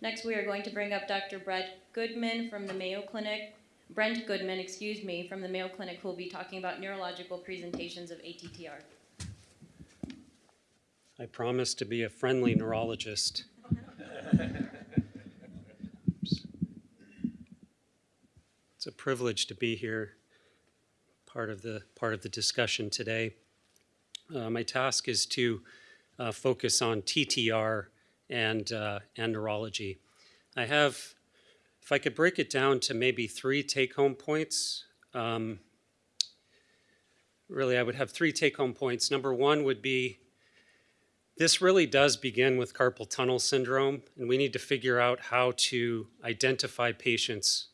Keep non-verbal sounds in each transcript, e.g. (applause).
Next, we are going to bring up Dr. Brett Goodman from the Mayo Clinic, Brent Goodman, excuse me, from the Mayo Clinic, who will be talking about neurological presentations of ATTR. I promise to be a friendly neurologist. (laughs) It's a privilege to be here, part of the, part of the discussion today. Uh, my task is to uh, focus on TTR and, uh, and neurology. I have, if I could break it down to maybe three take-home points, um, really I would have three take-home points. Number one would be this really does begin with carpal tunnel syndrome, and we need to figure out how to identify patients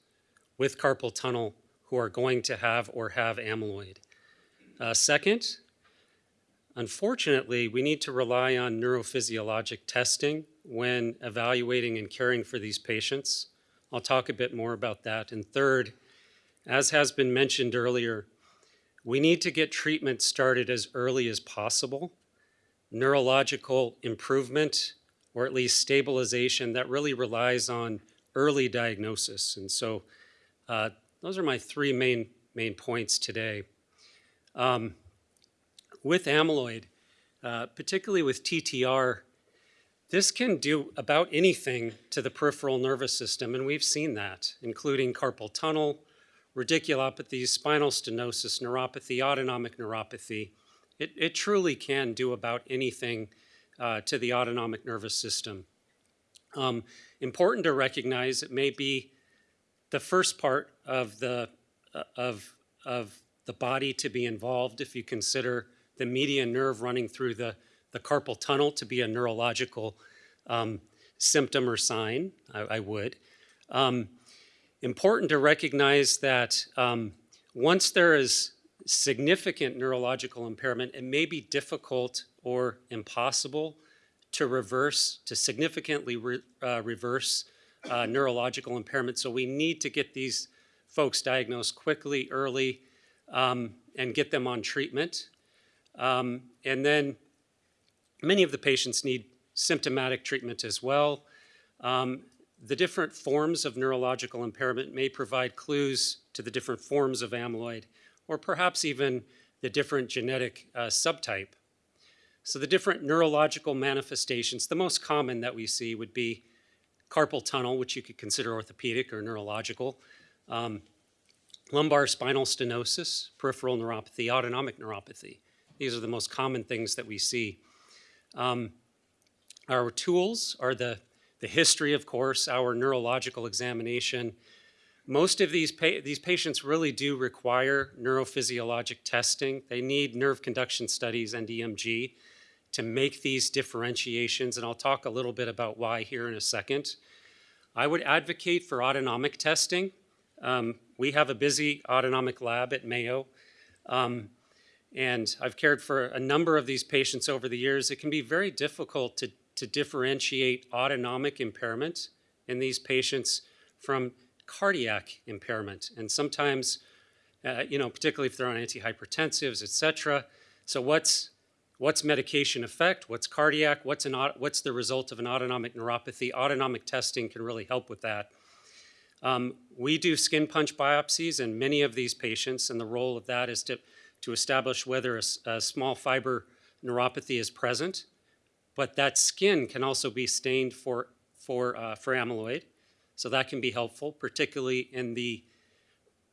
with carpal tunnel who are going to have or have amyloid. Uh, second, unfortunately, we need to rely on neurophysiologic testing when evaluating and caring for these patients. I'll talk a bit more about that. And third, as has been mentioned earlier, we need to get treatment started as early as possible neurological improvement or at least stabilization that really relies on early diagnosis. And so uh, those are my three main, main points today. Um, with amyloid, uh, particularly with TTR, this can do about anything to the peripheral nervous system, and we've seen that, including carpal tunnel, radiculopathy, spinal stenosis, neuropathy, autonomic neuropathy, it, it truly can do about anything uh, to the autonomic nervous system. Um, important to recognize it may be the first part of the, uh, of, of the body to be involved if you consider the median nerve running through the, the carpal tunnel to be a neurological um, symptom or sign, I, I would. Um, important to recognize that um, once there is significant neurological impairment, it may be difficult or impossible to reverse, to significantly re, uh, reverse uh, neurological impairment. So we need to get these folks diagnosed quickly, early, um, and get them on treatment. Um, and then many of the patients need symptomatic treatment as well. Um, the different forms of neurological impairment may provide clues to the different forms of amyloid or perhaps even the different genetic uh, subtype. So the different neurological manifestations, the most common that we see would be carpal tunnel, which you could consider orthopedic or neurological, um, lumbar spinal stenosis, peripheral neuropathy, autonomic neuropathy. These are the most common things that we see. Um, our tools are the, the history, of course, our neurological examination, most of these, pa these patients really do require neurophysiologic testing. They need nerve conduction studies and EMG to make these differentiations, and I'll talk a little bit about why here in a second. I would advocate for autonomic testing. Um, we have a busy autonomic lab at Mayo, um, and I've cared for a number of these patients over the years. It can be very difficult to, to differentiate autonomic impairment in these patients from cardiac impairment. And sometimes, uh, you know, particularly if they're on antihypertensives, et cetera. So what's, what's medication effect? What's cardiac? What's, an, what's the result of an autonomic neuropathy? Autonomic testing can really help with that. Um, we do skin punch biopsies in many of these patients, and the role of that is to, to establish whether a, a small fiber neuropathy is present. But that skin can also be stained for, for, uh, for amyloid. So that can be helpful, particularly in the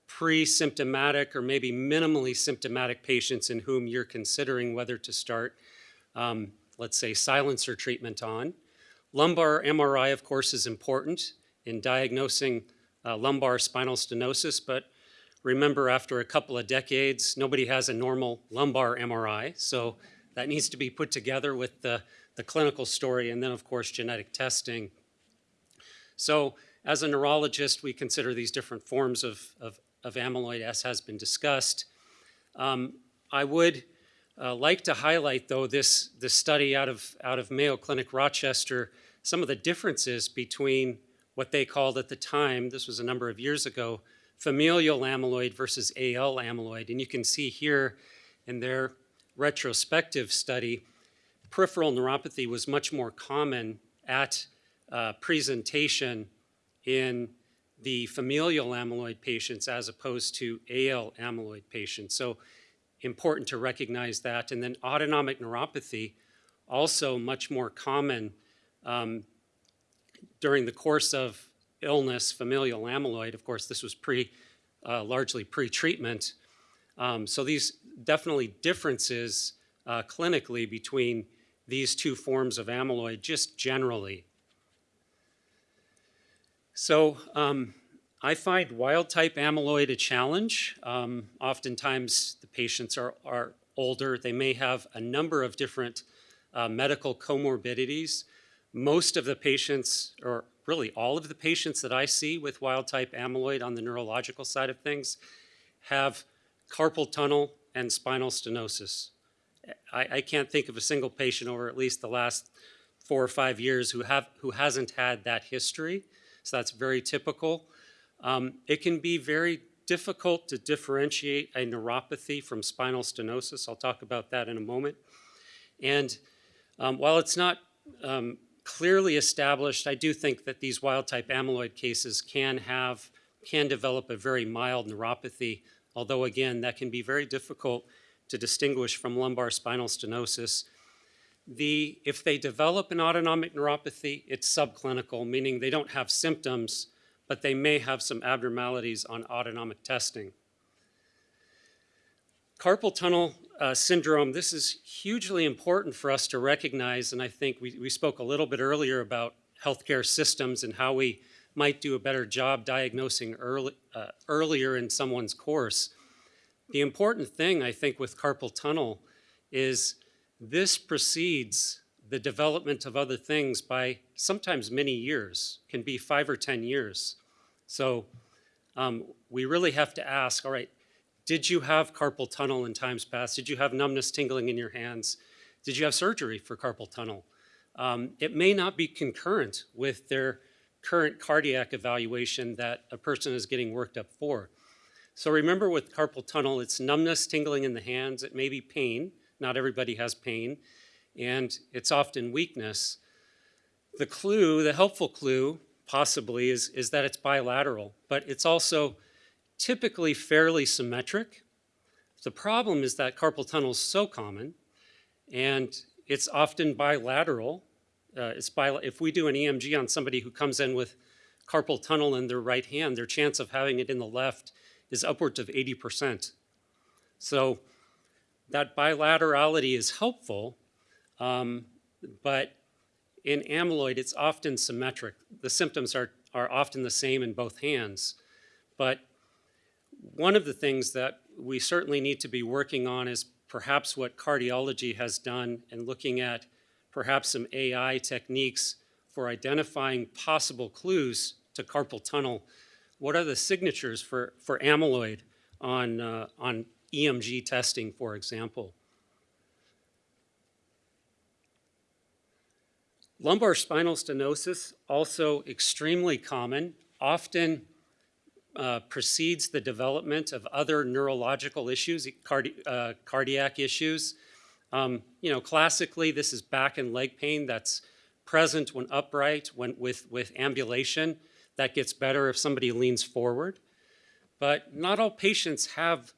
pre-symptomatic or maybe minimally symptomatic patients in whom you're considering whether to start, um, let's say, silencer treatment on. Lumbar MRI, of course, is important in diagnosing uh, lumbar spinal stenosis, but remember after a couple of decades, nobody has a normal lumbar MRI, so that needs to be put together with the, the clinical story and then, of course, genetic testing. So as a neurologist, we consider these different forms of, of, of amyloid, as has been discussed. Um, I would uh, like to highlight, though, this, this study out of, out of Mayo Clinic Rochester, some of the differences between what they called at the time, this was a number of years ago, familial amyloid versus AL amyloid. And you can see here in their retrospective study, peripheral neuropathy was much more common at uh, presentation in the familial amyloid patients as opposed to AL amyloid patients. So important to recognize that. And then autonomic neuropathy, also much more common um, during the course of illness, familial amyloid. Of course, this was pre, uh, largely pre-treatment. Um, so these definitely differences uh, clinically between these two forms of amyloid, just generally. So um, I find wild type amyloid a challenge. Um, oftentimes the patients are, are older. They may have a number of different uh, medical comorbidities. Most of the patients, or really all of the patients that I see with wild type amyloid on the neurological side of things have carpal tunnel and spinal stenosis. I, I can't think of a single patient over at least the last four or five years who, have, who hasn't had that history. So that's very typical. Um, it can be very difficult to differentiate a neuropathy from spinal stenosis. I'll talk about that in a moment. And um, while it's not um, clearly established, I do think that these wild type amyloid cases can have, can develop a very mild neuropathy, although again, that can be very difficult to distinguish from lumbar spinal stenosis. The, if they develop an autonomic neuropathy, it's subclinical, meaning they don't have symptoms, but they may have some abnormalities on autonomic testing. Carpal tunnel uh, syndrome, this is hugely important for us to recognize, and I think we, we spoke a little bit earlier about healthcare systems and how we might do a better job diagnosing early, uh, earlier in someone's course. The important thing, I think, with carpal tunnel is this precedes the development of other things by sometimes many years, can be five or 10 years. So um, we really have to ask, all right, did you have carpal tunnel in times past? Did you have numbness tingling in your hands? Did you have surgery for carpal tunnel? Um, it may not be concurrent with their current cardiac evaluation that a person is getting worked up for. So remember with carpal tunnel, it's numbness, tingling in the hands. It may be pain. Not everybody has pain. And it's often weakness. The clue, the helpful clue, possibly, is, is that it's bilateral, but it's also typically fairly symmetric. The problem is that carpal tunnel is so common, and it's often bilateral. Uh, it's bi if we do an EMG on somebody who comes in with carpal tunnel in their right hand, their chance of having it in the left is upwards of 80%. So that bilaterality is helpful, um, but in amyloid, it's often symmetric. The symptoms are, are often the same in both hands. But one of the things that we certainly need to be working on is perhaps what cardiology has done and looking at perhaps some AI techniques for identifying possible clues to carpal tunnel what are the signatures for, for amyloid on, uh, on EMG testing, for example? Lumbar spinal stenosis, also extremely common, often uh, precedes the development of other neurological issues, cardi uh, cardiac issues. Um, you know, classically, this is back and leg pain that's present when upright, when with, with ambulation. That gets better if somebody leans forward. But not all patients have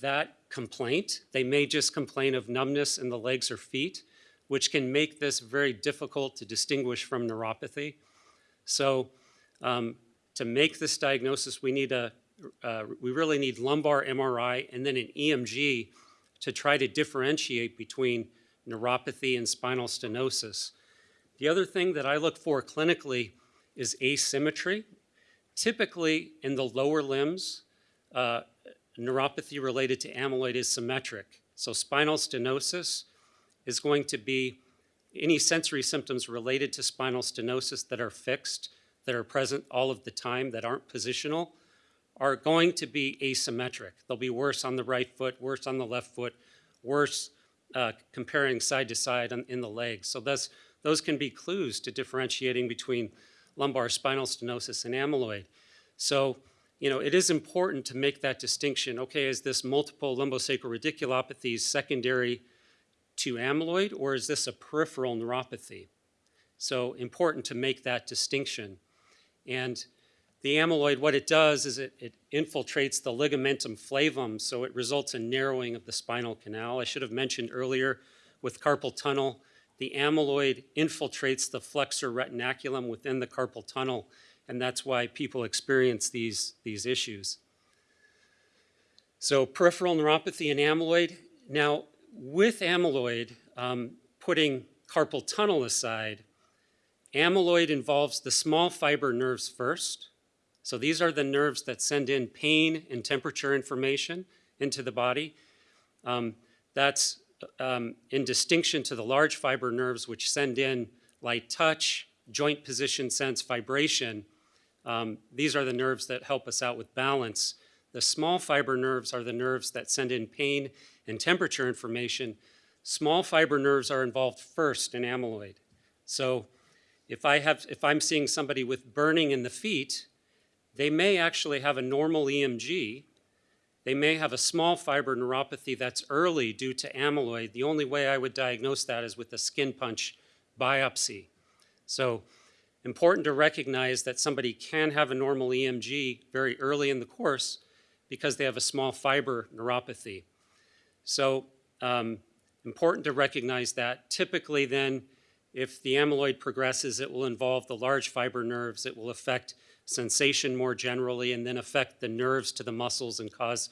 that complaint. They may just complain of numbness in the legs or feet, which can make this very difficult to distinguish from neuropathy. So um, to make this diagnosis, we need a, uh, we really need lumbar MRI and then an EMG to try to differentiate between neuropathy and spinal stenosis. The other thing that I look for clinically is asymmetry. Typically in the lower limbs, uh, neuropathy related to amyloid is symmetric. So spinal stenosis is going to be any sensory symptoms related to spinal stenosis that are fixed, that are present all of the time, that aren't positional, are going to be asymmetric. They'll be worse on the right foot, worse on the left foot, worse uh, comparing side to side on, in the legs. So those, those can be clues to differentiating between lumbar spinal stenosis and amyloid. So, you know, it is important to make that distinction. Okay, is this multiple lumbosacral radiculopathy secondary to amyloid, or is this a peripheral neuropathy? So important to make that distinction. And the amyloid, what it does is it, it infiltrates the ligamentum flavum, so it results in narrowing of the spinal canal. I should have mentioned earlier with carpal tunnel, the amyloid infiltrates the flexor retinaculum within the carpal tunnel, and that's why people experience these, these issues. So peripheral neuropathy and amyloid. Now, with amyloid, um, putting carpal tunnel aside, amyloid involves the small fiber nerves first. So these are the nerves that send in pain and temperature information into the body. Um, that's um, in distinction to the large fiber nerves, which send in light touch, joint position sense, vibration. Um, these are the nerves that help us out with balance. The small fiber nerves are the nerves that send in pain and temperature information. Small fiber nerves are involved first in amyloid. So if, I have, if I'm seeing somebody with burning in the feet, they may actually have a normal EMG. They may have a small fiber neuropathy that's early due to amyloid. The only way I would diagnose that is with a skin punch biopsy. So important to recognize that somebody can have a normal EMG very early in the course because they have a small fiber neuropathy. So um, important to recognize that. Typically then, if the amyloid progresses, it will involve the large fiber nerves. It will affect sensation more generally and then affect the nerves to the muscles and cause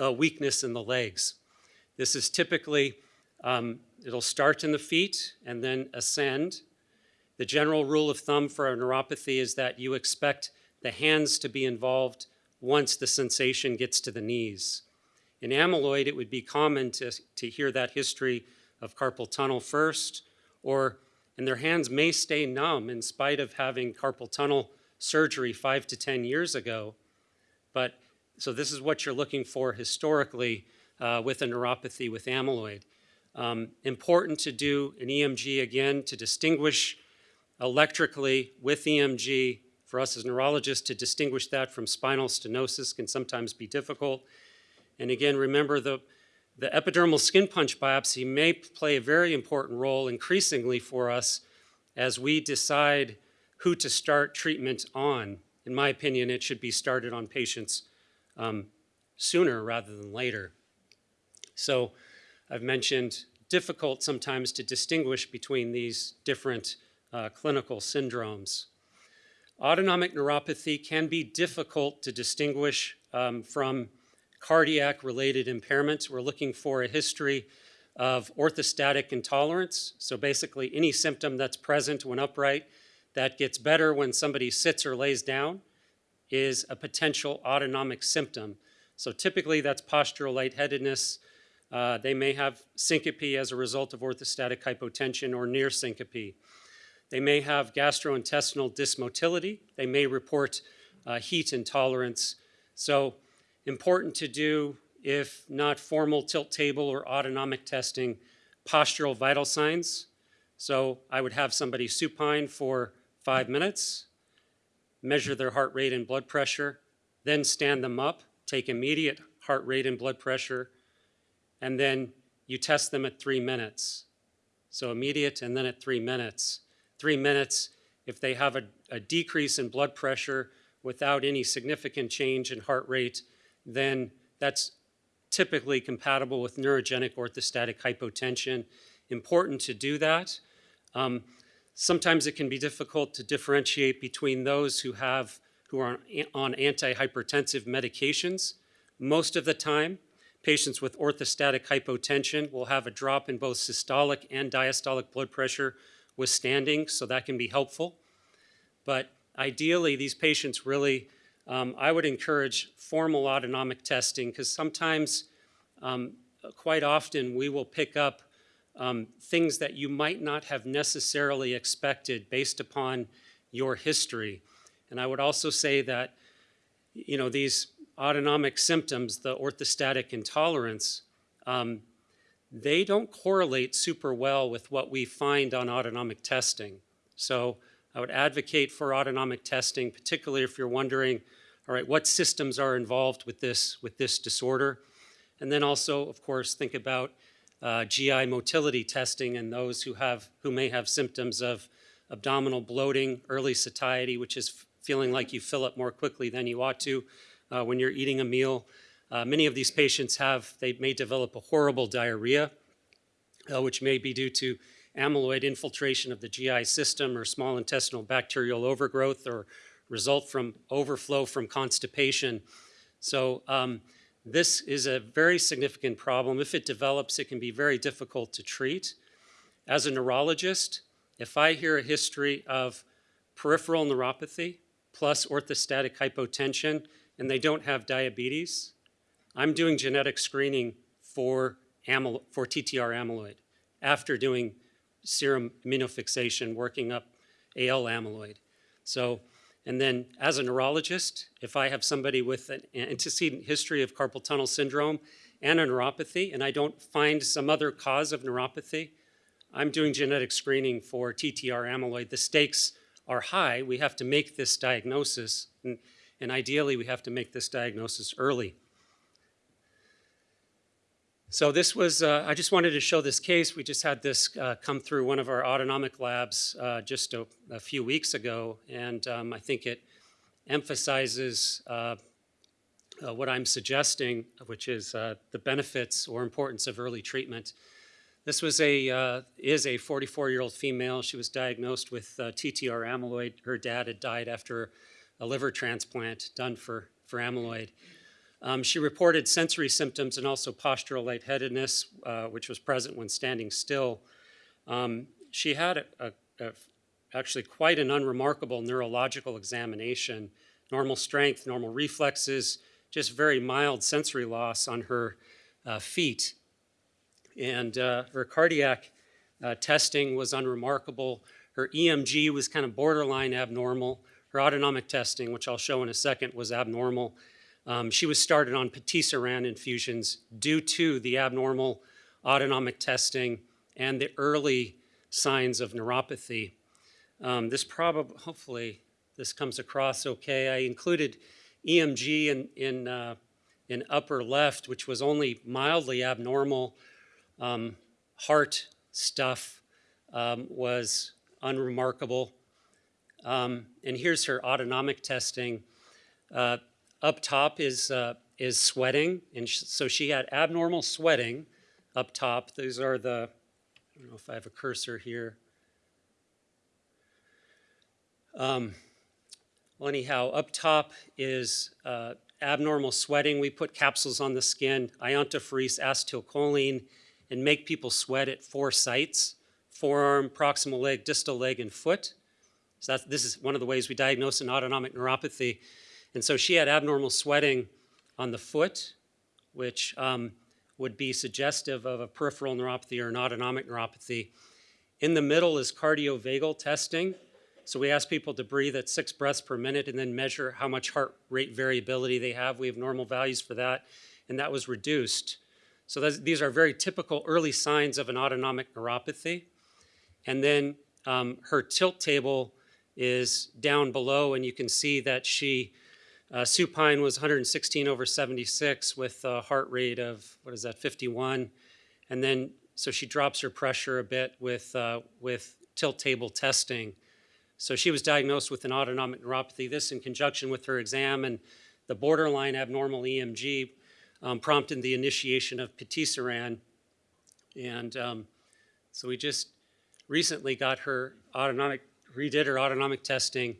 uh, weakness in the legs. This is typically, um, it'll start in the feet and then ascend. The general rule of thumb for a neuropathy is that you expect the hands to be involved once the sensation gets to the knees. In amyloid, it would be common to, to hear that history of carpal tunnel first, or, and their hands may stay numb in spite of having carpal tunnel surgery five to 10 years ago. But so this is what you're looking for historically uh, with a neuropathy with amyloid. Um, important to do an EMG again to distinguish electrically with EMG. For us as neurologists to distinguish that from spinal stenosis can sometimes be difficult. And again, remember the, the epidermal skin punch biopsy may play a very important role increasingly for us as we decide who to start treatment on. In my opinion, it should be started on patients um, sooner rather than later. So I've mentioned difficult sometimes to distinguish between these different uh, clinical syndromes. Autonomic neuropathy can be difficult to distinguish um, from cardiac-related impairments. We're looking for a history of orthostatic intolerance, so basically any symptom that's present when upright that gets better when somebody sits or lays down is a potential autonomic symptom. So typically that's postural lightheadedness. Uh, they may have syncope as a result of orthostatic hypotension or near syncope. They may have gastrointestinal dysmotility. They may report uh, heat intolerance. So important to do, if not formal tilt table or autonomic testing, postural vital signs. So I would have somebody supine for five minutes, measure their heart rate and blood pressure, then stand them up, take immediate heart rate and blood pressure, and then you test them at three minutes. So immediate and then at three minutes. Three minutes, if they have a, a decrease in blood pressure without any significant change in heart rate, then that's typically compatible with neurogenic orthostatic hypotension. Important to do that. Um, Sometimes it can be difficult to differentiate between those who have who are on antihypertensive medications. Most of the time, patients with orthostatic hypotension will have a drop in both systolic and diastolic blood pressure with standing, so that can be helpful. But ideally, these patients really, um, I would encourage formal autonomic testing because sometimes, um, quite often, we will pick up um, things that you might not have necessarily expected based upon your history. And I would also say that, you know, these autonomic symptoms, the orthostatic intolerance, um, they don't correlate super well with what we find on autonomic testing. So I would advocate for autonomic testing, particularly if you're wondering, all right, what systems are involved with this, with this disorder? And then also, of course, think about uh, GI motility testing and those who have, who may have symptoms of abdominal bloating, early satiety, which is feeling like you fill up more quickly than you ought to uh, when you're eating a meal. Uh, Many of these patients have, they may develop a horrible diarrhea, uh, which may be due to amyloid infiltration of the GI system or small intestinal bacterial overgrowth or result from overflow from constipation. So um, this is a very significant problem. If it develops, it can be very difficult to treat. As a neurologist, if I hear a history of peripheral neuropathy plus orthostatic hypotension and they don't have diabetes, I'm doing genetic screening for, for TTR amyloid after doing serum immunofixation, working up AL amyloid. So, and then as a neurologist, if I have somebody with an antecedent history of carpal tunnel syndrome and a neuropathy, and I don't find some other cause of neuropathy, I'm doing genetic screening for TTR amyloid. The stakes are high. We have to make this diagnosis, and, and ideally, we have to make this diagnosis early. So this was, uh, I just wanted to show this case. We just had this uh, come through one of our autonomic labs uh, just a, a few weeks ago, and um, I think it emphasizes uh, uh, what I'm suggesting, which is uh, the benefits or importance of early treatment. This was a, is a 44-year-old female. She was diagnosed with TTR amyloid. Her dad had died after a liver transplant done for, for amyloid. Um, she reported sensory symptoms and also postural lightheadedness, uh, which was present when standing still. Um, she had a, a, a- actually quite an unremarkable neurological examination, normal strength, normal reflexes, just very mild sensory loss on her uh, feet. And uh, her cardiac uh, testing was unremarkable. Her EMG was kind of borderline abnormal. Her autonomic testing, which I'll show in a second, was abnormal. Um, she was started on patisiran infusions due to the abnormal autonomic testing and the early signs of neuropathy. Um, this probably, hopefully, this comes across okay. I included EMG in, in, uh, in upper left, which was only mildly abnormal. Um, heart stuff um, was unremarkable. Um, and here's her autonomic testing. Uh, up top is, uh, is sweating, and sh- so she had abnormal sweating up top. These are the, I don't know if I have a cursor here. Um, well, anyhow, up top is uh, abnormal sweating. We put capsules on the skin, iontophoresis, acetylcholine, and make people sweat at four sites forearm, proximal leg, distal leg, and foot. So this is one of the ways we diagnose an autonomic neuropathy. And so she had abnormal sweating on the foot, which um, would be suggestive of a peripheral neuropathy or an autonomic neuropathy. In the middle is cardiovagal testing. So we ask people to breathe at six breaths per minute and then measure how much heart rate variability they have. We have normal values for that, and that was reduced. So that's, these are very typical early signs of an autonomic neuropathy. And then um, her tilt table is down below, and you can see that she, uh, supine was 116 over 76 with a heart rate of, what is that, 51. And then, so she drops her pressure a bit with, uh, with tilt table testing. So she was diagnosed with an autonomic neuropathy. This in conjunction with her exam and the borderline abnormal EMG um, prompted the initiation of patisiran. And um, so we just recently got her autonomic, redid her autonomic testing.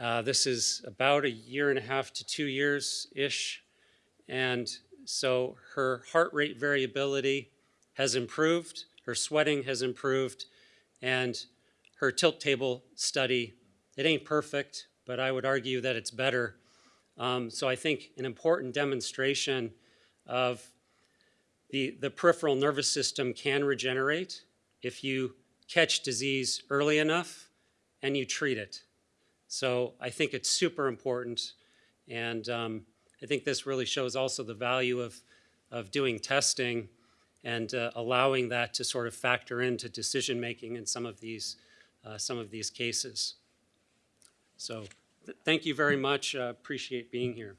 Uh, this is about a year and a half to two years-ish. And so her heart rate variability has improved, her sweating has improved, and her tilt table study, it ain't perfect, but I would argue that it's better. Um, so I think an important demonstration of the, the peripheral nervous system can regenerate if you catch disease early enough and you treat it. So I think it's super important. And um, I think this really shows also the value of, of doing testing and uh, allowing that to sort of factor into decision making in some of these, uh, some of these cases. So th- thank you very much. Uh, appreciate being here.